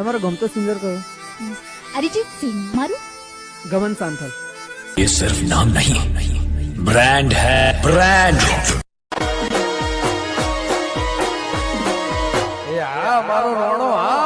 તમારો ગમતો સિંગર કયો અરિજીત સિંહ મારું ગમન સાંથલ ये सिर्फ़ नाम नहीं ब्रांड है ब्रांड એ આ મારો રોણો આ